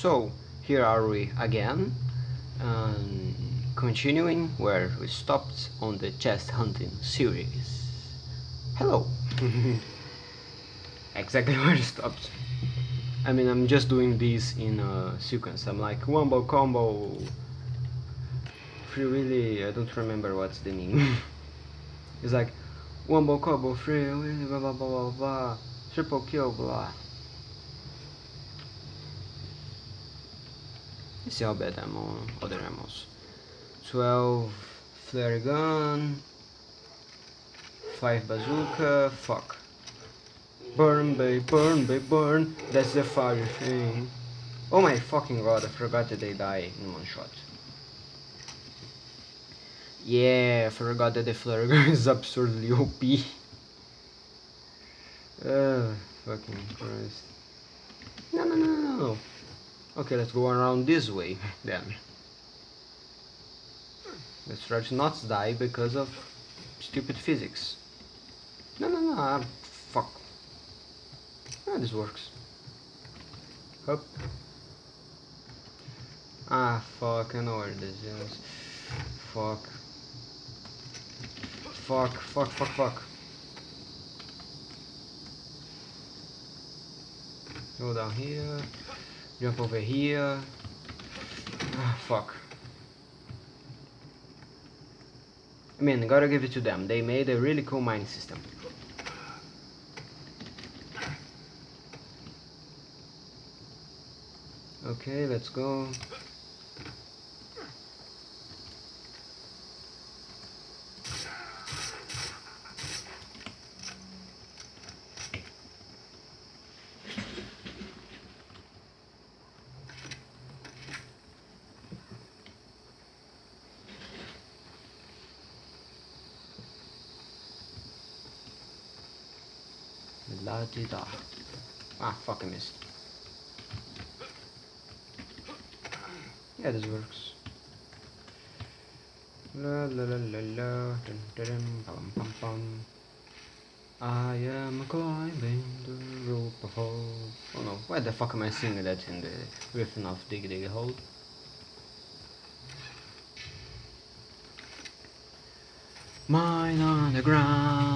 So, here are we again, um, continuing where we stopped on the chest hunting series. Hello! exactly where we stopped. I mean, I'm just doing this in a sequence. I'm like, wombo combo. Free really, I don't remember what's the name. it's like, wombo combo, free really, blah blah blah blah blah, triple kill, blah. See how bad I'm on other ammos. 12 flare gun, 5 bazooka, fuck. Burn, babe, burn, babe, burn. That's the fire thing. Oh my fucking god, I forgot that they die in one shot. Yeah, I forgot that the flare gun is absurdly OP. Uh, fucking Christ. No, no, no, no. Okay, let's go around this way then. Let's try to not die because of stupid physics. No, no, no, uh, fuck. Ah, this works. Up. Ah, fuck, I know where this is. Fuck. Fuck, fuck, fuck, fuck. Go down here. Jump over here. Ah, fuck. I mean, gotta give it to them. They made a really cool mining system. Okay, let's go. La di da. Ah, fuck, I missed. Yeah, this works. La la la la la, dun dun pum pum pum. I am climbing the rope of hope. Oh no, why the fuck am I singing that in the riffing of Dig Dig Hole? Mine on the ground,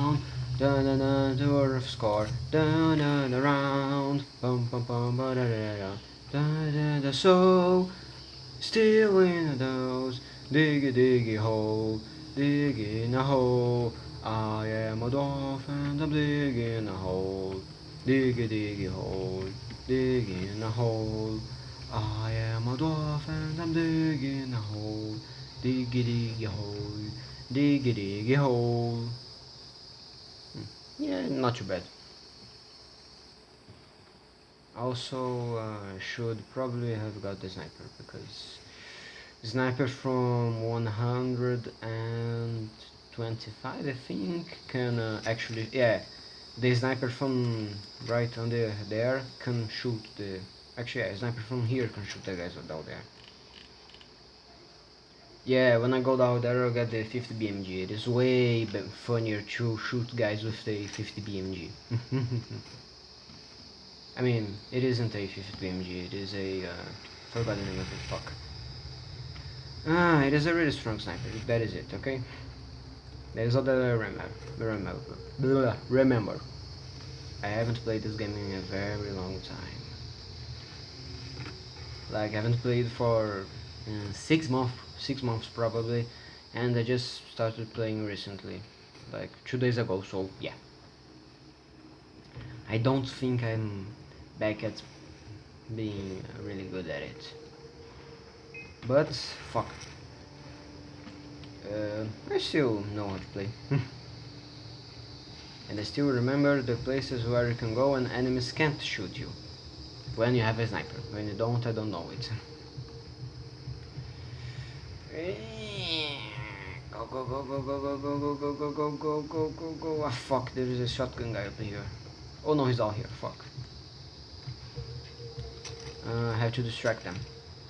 dun dun dun, the earth score, dun dun around, bum bum bum ba da da da, da da da so, still in those, diggy diggy hole, digging a hole, I am a dolphin, I'm digging a hole, diggy diggy hole, digging a hole, I am a dolphin, I'm digging a hole, diggy diggy hole. Diggy diggy hole. Yeah, not too bad. Also, uh, should probably have got the sniper because sniper from 125 I think can uh, actually yeah the sniper from right under there can shoot the actually yeah sniper from here can shoot the guys down there yeah, when I go down there I'll get the 50 BMG. It is way funnier to shoot guys with the 50 BMG. I mean, it isn't a 50 BMG, it is a... Uh, forgot the name of it, fuck. Ah, it is a really strong sniper, that is it, okay? That is all that I remember. Remember. Blah, remember. I haven't played this game in a very long time. Like, I haven't played for uh, six months six months probably and I just started playing recently like two days ago so yeah. I don't think I'm back at being really good at it. But fuck. Uh, I still know how to play. And I still remember the places where you can go and enemies can't shoot you. When you have a sniper. When you don't I don't know it Go go go go go go go go go go go go go go go Ah fuck there is a shotgun guy up here. Oh no he's all here, fuck. Uh, I have to distract them.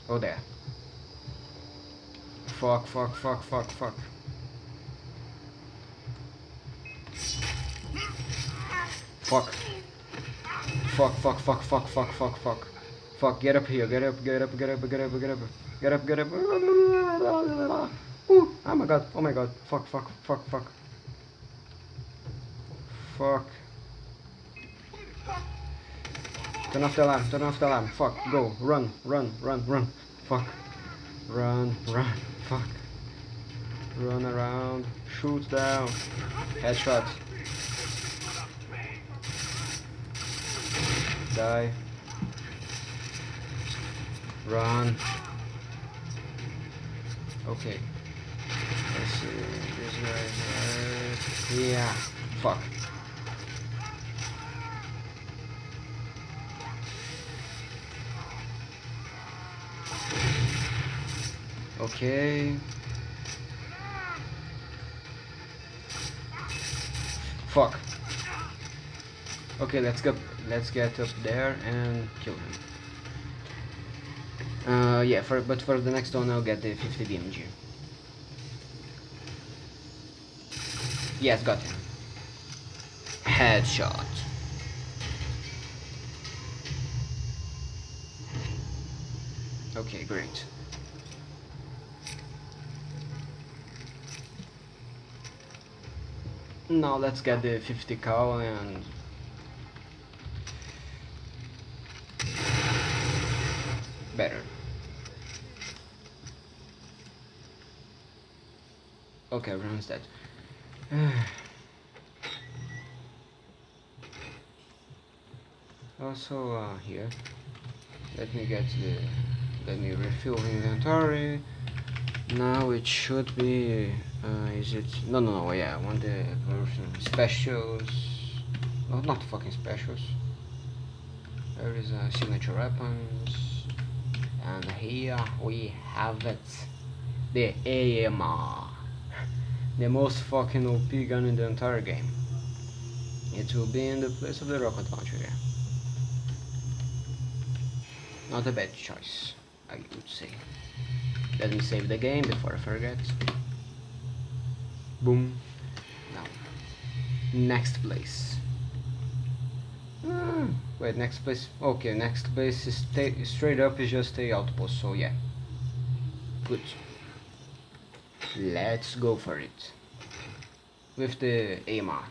Oh there. Fuck fuck fuck fuck fuck. Fuck. Fuck fuck fuck fuck fuck fuck fuck. Fuck, get up here, get up, get up, get up, get up, get up, get up, get up. Ooh, oh my god, oh my god, fuck, fuck, fuck, fuck. Fuck. Turn off the alarm, turn off the alarm, fuck, go, run, run, run, run, fuck. Run, run, fuck. Run around, shoot down, headshot. Die. Run. Okay. Let's see. This guy. Right. Yeah. Fuck. Okay. Fuck. Okay, let's go. Let's get up there and kill him. Uh, yeah, for but for the next one I'll get the 50 BMG. Yes, got him. Headshot. Okay, great. Now let's get the 50 cal and Okay, everyone's dead. also uh, here, let me get the, let me refill inventory. Now it should be, uh, is it, no no no, yeah, I want the version specials, no not fucking specials. There is a signature weapons, and here we have it, the AMR the most fucking OP gun in the entire game. It will be in the place of the rocket launcher. Not a bad choice, I would say. Let me save the game before I forget. Boom. Now, next place. Hmm, wait, next place. Okay, next place is straight up is just a outpost, so yeah. Good. Let's go for it. With the AMR.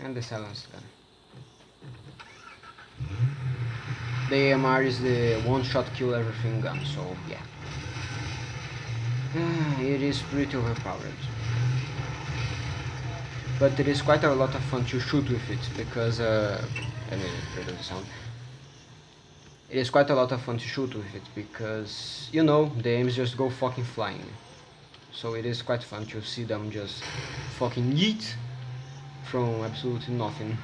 And the silence gun. The AMR is the one-shot kill everything gun, so yeah. it is pretty overpowered. But it is quite a lot of fun to shoot with it, because, uh, I mean, sound it is quite a lot of fun to shoot with it because you know the aims just go fucking flying. So it is quite fun to see them just fucking yeet from absolutely nothing.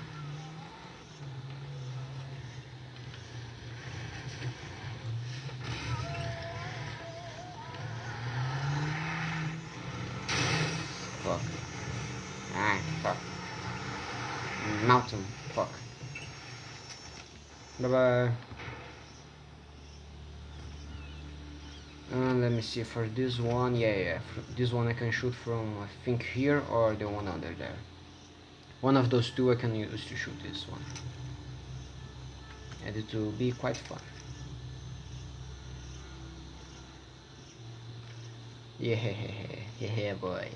Fuck. Ah fuck. Mountain. Fuck. Bye bye Uh, let me see for this one yeah yeah this one I can shoot from I think here or the one under there. One of those two I can use to shoot this one. And it will be quite fun. Yeah yeah yeah boy.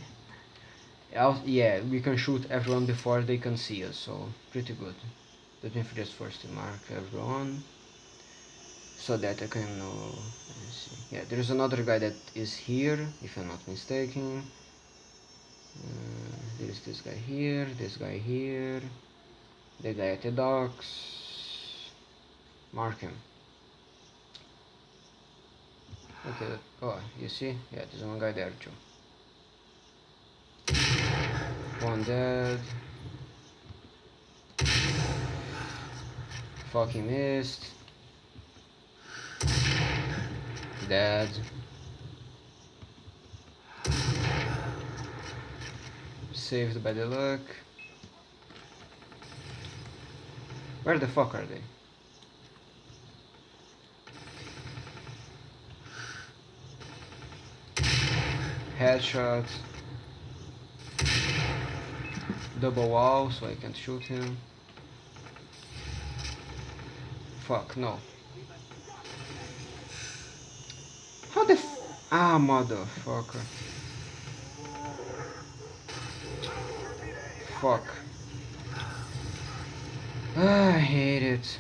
Yeah we can shoot everyone before they can see us so pretty good. Let me just first mark everyone so that I can know yeah there's another guy that is here if I'm not mistaken. Uh, there's this guy here this guy here the guy at the docks. Mark him. Okay oh you see? Yeah there's one guy there too. One dead. Fucking missed dead. Saved by the luck. Where the fuck are they? Headshot. Double wall so I can't shoot him. fuck, no. How the f- Ah, motherfucker. Fuck. Ah, I hate it.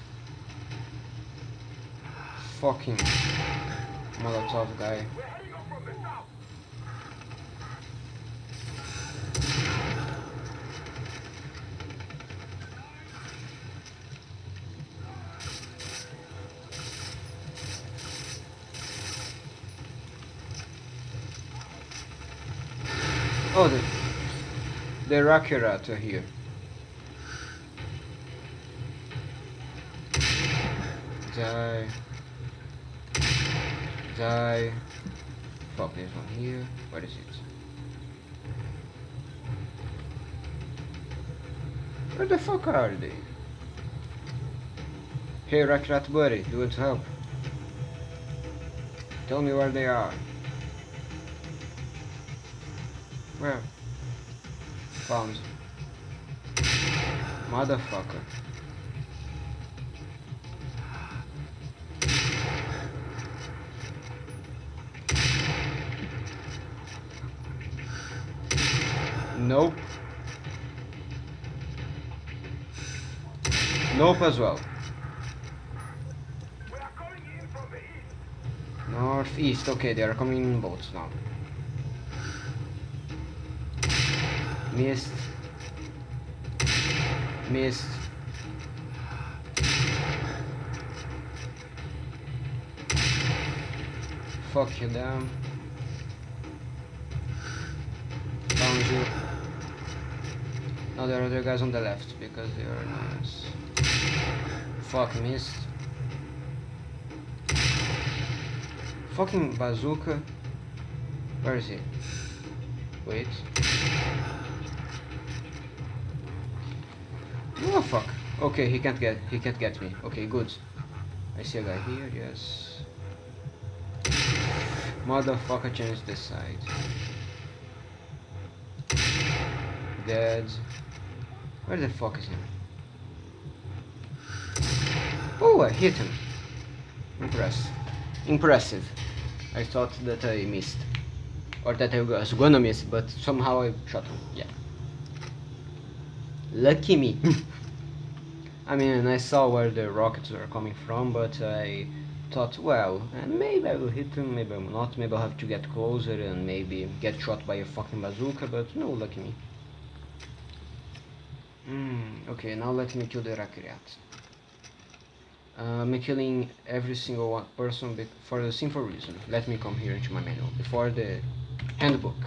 Fucking Molotov guy. Oh, the, the Rakyat are here. Die. Die. Fuck, this one here. What is it? Where the fuck are they? Hey Rakyat buddy, do want help? Tell me where they are. Where? Found. Motherfucker. Nope. Nope as well. Northeast, okay, they are coming in boats now. Missed. Missed. Fuck you damn. Found you. Now there are other guys on the left because they are nice. Fuck missed. Fucking bazooka. Where is he? Wait. Oh fuck. Okay, he can't get he can't get me. Okay, good. I see a guy here, yes. Motherfucker changed the side. Dead. Where the fuck is he? Oh, I hit him. Impressive. Impressive. I thought that I missed. Or that I was gonna miss, but somehow I shot him. Yeah. Lucky me. I mean, I saw where the rockets were coming from, but I thought, well, maybe I will hit them, maybe I will not, maybe I'll have to get closer and maybe get shot by a fucking bazooka, but no, lucky me. Mm, okay, now let me kill the Rakyat. Uh, I'm killing every single one person for the simple reason. Let me come here into my manual. Before the handbook.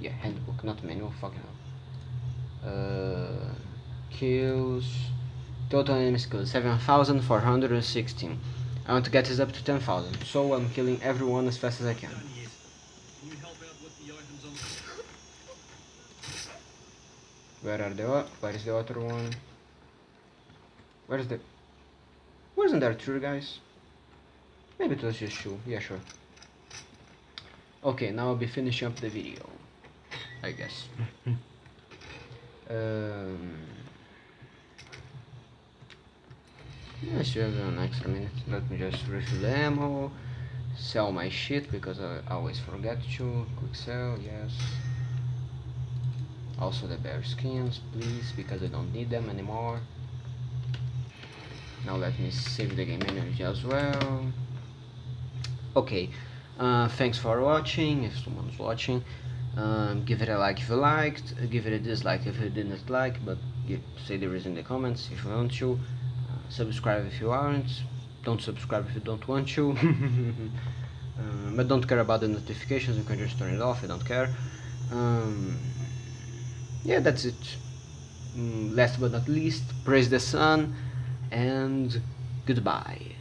Yeah, handbook, not manual, fucking hell. Uh, kills... Total enemy skills 7416. I want to get this up to 10,000, so I'm killing everyone as fast as I can. Where are the where is the other one? Where's the Wasn't there two guys? Maybe it was just two, yeah sure. Okay, now I'll be finishing up the video. I guess. um Yeah, sure, an extra minute. Let me just refill the ammo, sell my shit because I always forget to. Quick sell, yes. Also the bear skins, please, because I don't need them anymore. Now let me save the game energy as well. Okay, uh, thanks for watching, if someone's watching. Um, give it a like if you liked, give it a dislike if you didn't like, but give, say the reason in the comments if you want to subscribe if you aren't. Don't subscribe if you don't want to. Uh, but don't care about the notifications. You can just turn it off. I don't care. Um, yeah that's it. Mm, last but not least praise the sun and goodbye